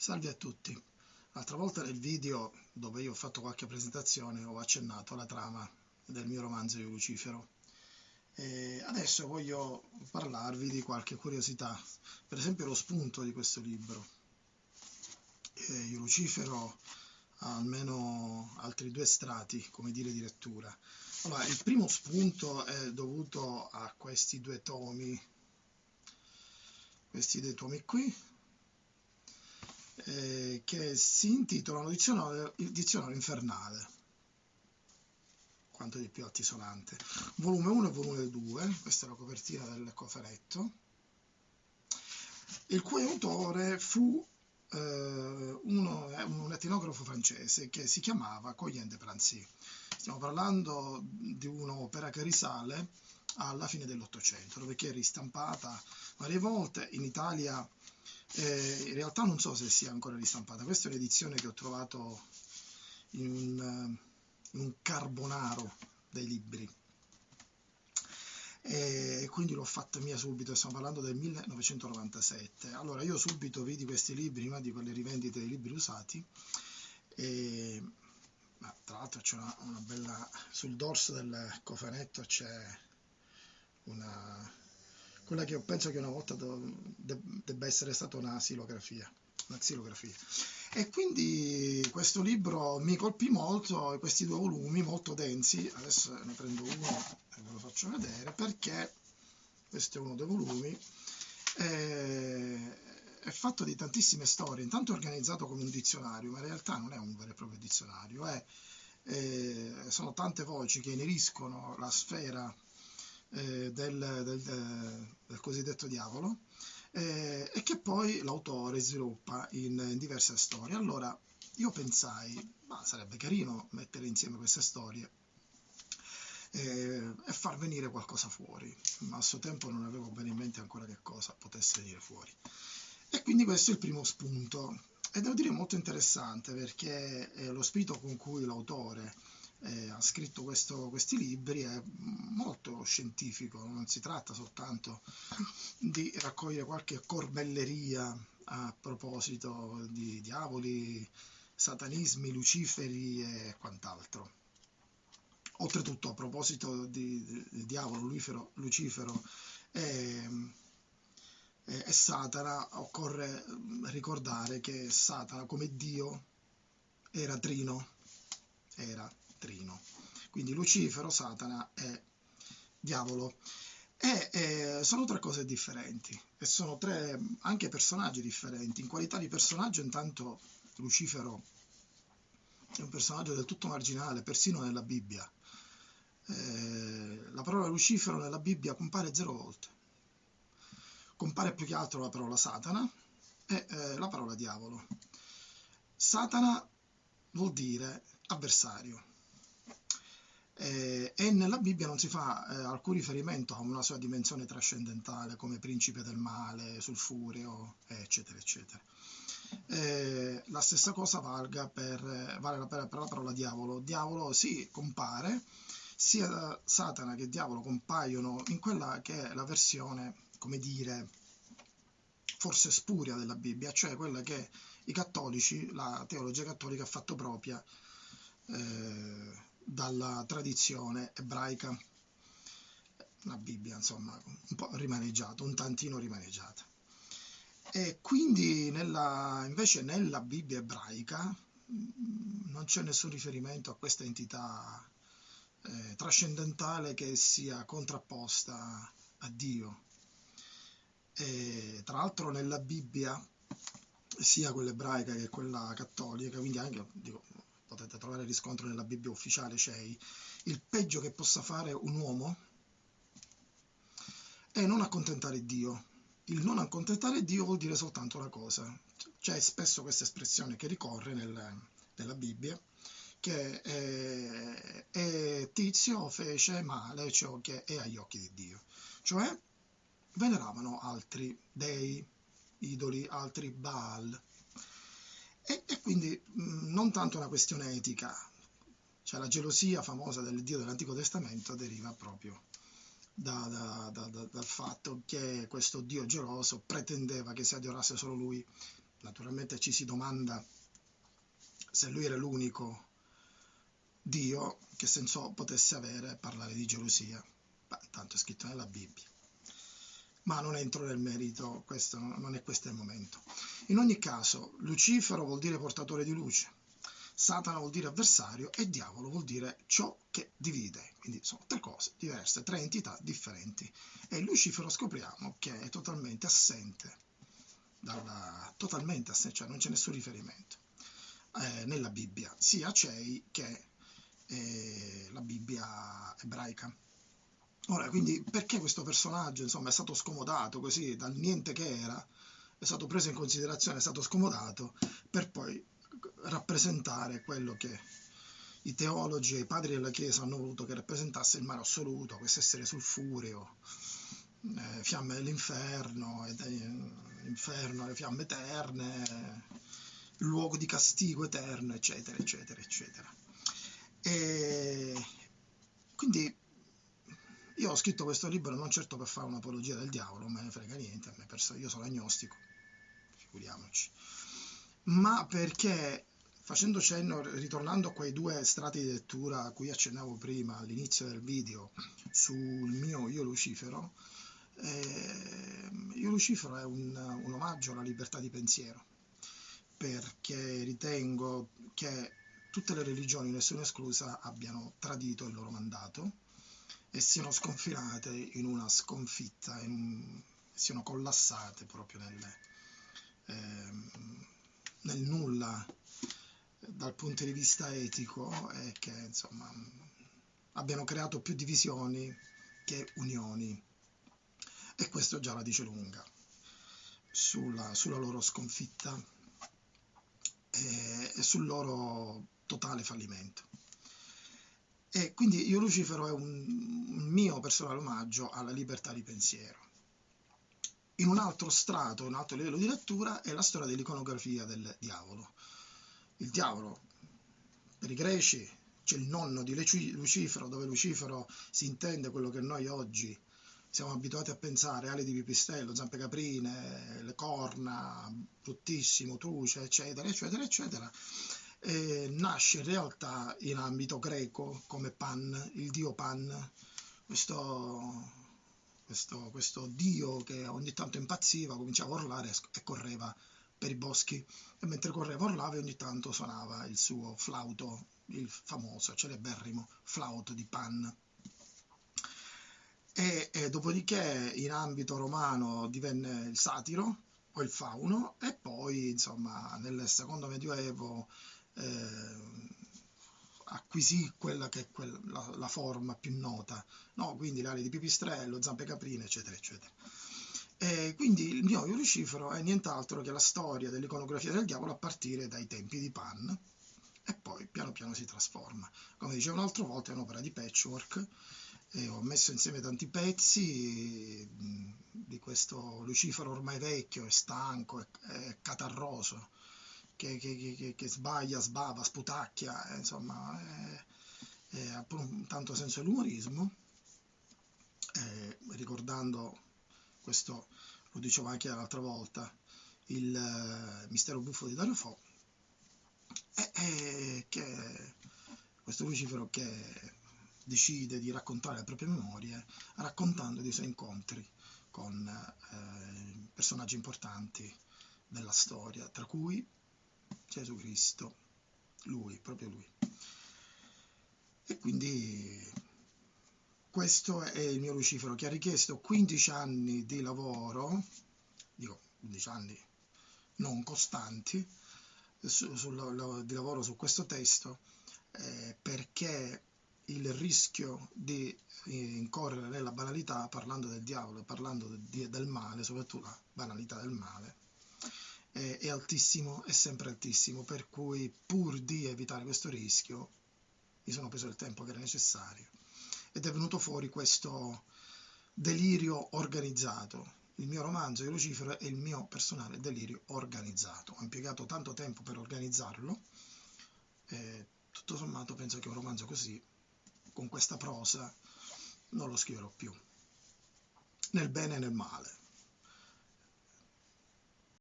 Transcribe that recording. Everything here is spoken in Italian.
Salve a tutti. L'altra volta nel video dove io ho fatto qualche presentazione ho accennato alla trama del mio romanzo Io Lucifero. E adesso voglio parlarvi di qualche curiosità, per esempio lo spunto di questo libro. Io Lucifero ha almeno altri due strati, come dire, di lettura. Allora, il primo spunto è dovuto a questi due tomi, questi due tomi qui, eh, che si intitolano dizionario, il dizionario infernale. Quanto di più altisonante volume 1 e volume 2 questa è la copertina del cofanetto il cui autore fu eh, uno, un etnografo francese che si chiamava Coyen de stiamo parlando di un'opera che risale alla fine dell'Ottocento, dove è ristampata varie volte. In Italia eh, in realtà non so se sia ancora ristampata, questa è un'edizione che ho trovato in un, in un carbonaro dei libri e quindi l'ho fatta mia subito, stiamo parlando del 1997. Allora io subito vidi questi libri, prima di quelle rivendite dei libri usati, e ma tra l'altro c'è una, una, bella, sul dorso del cofanetto c'è una, quella che io penso che una volta debba essere stata una xilografia, una xilografia. E quindi questo libro mi colpì molto, questi due volumi molto densi, adesso ne prendo uno e ve lo faccio vedere, perché questo è uno dei volumi, è, è fatto di tantissime storie, intanto è organizzato come un dizionario, ma in realtà non è un vero e proprio dizionario, è, è, sono tante voci che ineriscono la sfera eh, del, del, del, cosiddetto diavolo eh, e che poi l'autore sviluppa in, in, diverse storie. Allora io pensai, ma sarebbe carino mettere insieme queste storie eh, e far venire qualcosa fuori, ma a suo tempo non avevo bene in mente ancora che cosa potesse venire fuori. E quindi questo è il primo spunto. E devo dire molto interessante perché lo spirito con cui l'autore eh, ha scritto questo, questi libri è molto scientifico, non si tratta soltanto di raccogliere qualche corbelleria a proposito di diavoli, satanismi, luciferi e quant'altro. Oltretutto, a proposito di, di, di diavolo, Lucifero, Lucifero e, e, e Satana, occorre ricordare che Satana come Dio era trino, era Trino. Quindi Lucifero, Satana e Diavolo. E, e, sono tre cose differenti e sono tre anche personaggi differenti. In qualità di personaggio, intanto Lucifero è un personaggio del tutto marginale, persino nella Bibbia. Eh, la parola Lucifero nella Bibbia compare zero volte. Compare più che altro la parola Satana e eh, la parola diavolo. Satana vuol dire avversario eh, e nella Bibbia non si fa eh, alcun riferimento a una sua dimensione trascendentale come principe del male, sulfureo, eccetera, eccetera. Eh, la stessa cosa valga per, vale per, per la parola diavolo. Diavolo sì, compare, sia Satana che diavolo compaiono in quella che è la versione, come dire, forse spuria della Bibbia, cioè quella che i cattolici, la teologia cattolica ha fatto propria eh, dalla tradizione ebraica, la Bibbia insomma un po' rimaneggiata, un tantino rimaneggiata. E quindi nella, invece nella Bibbia ebraica mm, non c'è nessun riferimento a questa entità eh, trascendentale che sia contrapposta a Dio. E, tra l'altro nella Bibbia, sia quella ebraica che quella cattolica, quindi anche dico, potete trovare riscontro nella Bibbia ufficiale CEI, il peggio che possa fare un uomo è non accontentare Dio. Il non accontentare Dio vuol dire soltanto una cosa. C'è spesso questa espressione che ricorre nel, nella Bibbia, che è, è, Tizio fece male ciò che è agli occhi di Dio. Cioè veneravano altri dei, idoli, altri Baal, e, e quindi mh, non tanto una questione etica, cioè la gelosia famosa del Dio dell'Antico Testamento deriva proprio da, da, da, dal fatto che questo Dio geloso pretendeva che si adorasse solo lui naturalmente ci si domanda se lui era l'unico Dio che senso potesse avere parlare di gelosia. Beh, tanto è scritto nella Bibbia. Ma non entro nel merito, questo non è questo il momento. In ogni caso, Lucifero vuol dire portatore di luce, Satana vuol dire avversario e diavolo vuol dire ciò che divide. Quindi sono tre cose diverse, tre entità differenti. E Lucifero scopriamo che è totalmente assente, dalla, totalmente assente, cioè non c'è nessun riferimento eh, nella Bibbia, sia Cei che eh, la Bibbia ebraica. Ora, quindi perché questo personaggio insomma, è stato scomodato così dal niente che era, è stato preso in considerazione, è stato scomodato per poi rappresentare quello che i teologi e i padri della Chiesa hanno voluto che rappresentasse il mare assoluto, questo essere sulfureo, eh, fiamme dell'inferno, inferno, le fiamme eterne, luogo di castigo eterno, eccetera, eccetera, eccetera. E quindi io ho scritto questo libro non certo per fare un'apologia del diavolo, me ne frega niente, io sono agnostico, figuriamoci, ma perché facendo cenno, ritornando a quei due strati di lettura a cui accennavo prima all'inizio del video sul mio Io Lucifero, eh, Io Lucifero è un, un omaggio alla libertà di pensiero, perché ritengo che tutte le religioni, nessuna esclusa, abbiano tradito il loro mandato e siano sconfinate in una sconfitta, in, siano collassate proprio nel, eh, nel nulla dal punto di vista etico e che insomma abbiano creato più divisioni che unioni e questo già la dice lunga sulla, sulla loro sconfitta e, e sul loro totale fallimento. E quindi io Lucifero è un, un mio personale omaggio alla libertà di pensiero. In un altro strato, un altro livello di lettura, è la storia dell'iconografia del diavolo. Il diavolo, per i greci, c'è il nonno di Lucifero, dove Lucifero si intende quello che noi oggi siamo abituati a pensare, ali di pipistrello, zampe caprine, le corna, bruttissimo, truce, eccetera, eccetera, eccetera eh, nasce in realtà in ambito greco come Pan, il dio Pan, questo, questo, questo dio che ogni tanto impazziva, cominciava a urlare e correva per i boschi e mentre correva urlava ogni tanto suonava il suo flauto, il famoso, celeberrimo flauto di Pan. E, e, dopodiché in ambito romano divenne il satiro o il fauno e poi insomma nel secondo medioevo eh, acquisì quella che è quella, la, la, forma più nota, no? quindi ali di pipistrello, zampe caprine, eccetera, eccetera. E quindi il mio Lucifero è nient'altro che la storia dell'iconografia del diavolo a partire dai tempi di Pan e poi piano piano si trasforma. Come dicevo un'altra volta è un'opera di patchwork ho messo insieme tanti pezzi di questo Lucifero ormai vecchio e stanco e catarroso che, che, che, che sbaglia, sbava, sputacchia, eh, insomma, eh, ha pure un tanto senso dell'umorismo, eh, ricordando questo, lo dicevo anche l'altra volta, il mistero buffo di Dario Fo, e che questo Lucifero che decide di raccontare le proprie memorie raccontando dei suoi incontri con eh, personaggi importanti della storia, tra cui Gesù Cristo, lui, proprio lui. E quindi questo è il mio Lucifero che ha richiesto 15 anni di lavoro, dico 15 anni non costanti, su, sul, di lavoro su questo testo, eh, perché il rischio di eh, incorrere nella banalità, parlando del diavolo, parlando de, del male, soprattutto la banalità del male, è, è altissimo, è sempre altissimo, per cui pur di evitare questo rischio mi sono preso il tempo che era necessario ed è venuto fuori questo delirio organizzato. Il mio romanzo di Lucifero è il mio personale delirio organizzato. Ho impiegato tanto tempo per organizzarlo e tutto sommato penso che un romanzo così, con questa prosa, non lo scriverò più, nel bene e nel male.